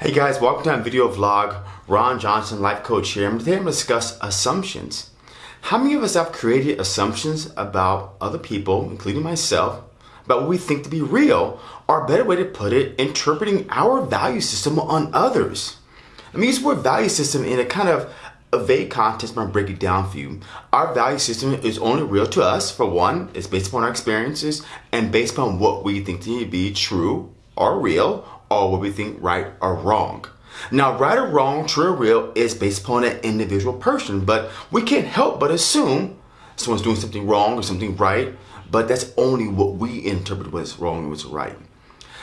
Hey guys, welcome to my video vlog. Ron Johnson, life coach here. Today I'm going to discuss assumptions. How many of us have created assumptions about other people, including myself, about what we think to be real, or a better way to put it, interpreting our value system on others? Me use the word value system in a kind of a vague context, but I'll break it down for you. Our value system is only real to us, for one, it's based upon our experiences and based upon what we think to be true or real or what we think right or wrong. Now, right or wrong, true or real is based upon an individual person, but we can't help but assume someone's doing something wrong or something right, but that's only what we interpret what's wrong and what's right.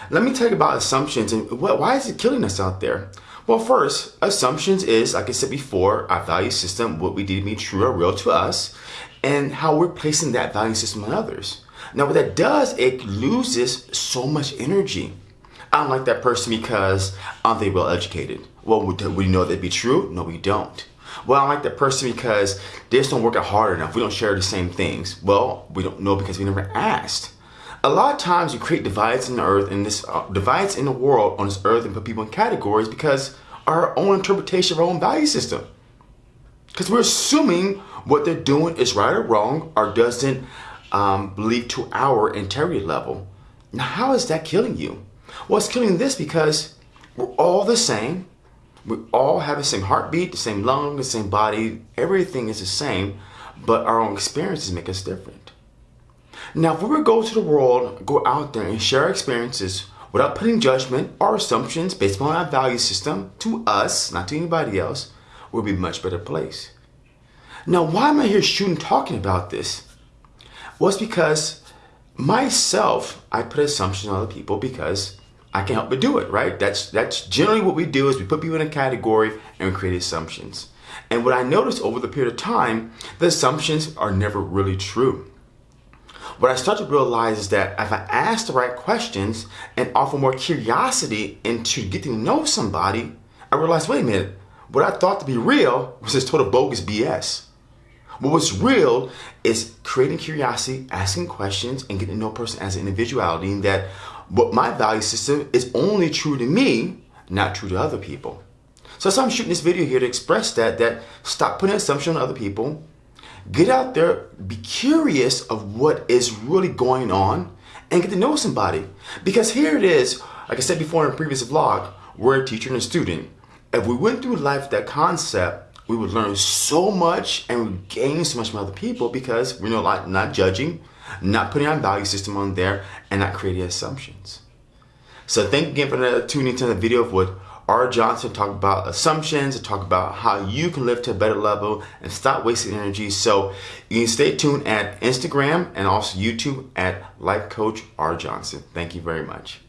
Let me tell you about assumptions and why is it killing us out there? Well, first, assumptions is, like I said before, our value system, what we deem to be true or real to us, and how we're placing that value system on others. Now, what that does, it loses so much energy. I don't like that person because aren't they well educated? Well, we know that'd be true? No, we don't. Well, I like that person because they just don't work out hard enough. We don't share the same things. Well, we don't know because we never asked. A lot of times you create divides in the earth and this uh, divides in the world on this earth and put people in categories because our own interpretation of our own value system. Because we're assuming what they're doing is right or wrong or doesn't um, believe to our integrity level. Now, how is that killing you? Well, it's killing this because we're all the same. We all have the same heartbeat, the same lung, the same body. Everything is the same, but our own experiences make us different. Now, if we were to go to the world, go out there and share experiences without putting judgment or assumptions based on our value system to us, not to anybody else, we'll be a much better place. Now, why am I here shooting talking about this? Well, it's because myself, I put assumptions on other people because I can't help but do it, right? That's that's generally what we do is we put people in a category and we create assumptions. And what I noticed over the period of time, the assumptions are never really true. What I start to realize is that if I ask the right questions and offer more curiosity into getting to know somebody, I realize, wait a minute, what I thought to be real was just total bogus BS. But what's real is creating curiosity, asking questions, and getting to know a person as an individuality, and that what my value system is only true to me, not true to other people. So that's why I'm shooting this video here to express that, that stop putting assumption on other people, get out there, be curious of what is really going on, and get to know somebody. Because here it is, like I said before in a previous vlog, we're a teacher and a student. If we went through life that concept, we would learn so much and we gain so much from other people because we're not, not judging, not putting our value system on there, and not creating assumptions. So thank you again for tuning into the video of what R. Johnson talked about assumptions and talk about how you can live to a better level and stop wasting energy. So you can stay tuned at Instagram and also YouTube at Life Coach R. Johnson. Thank you very much.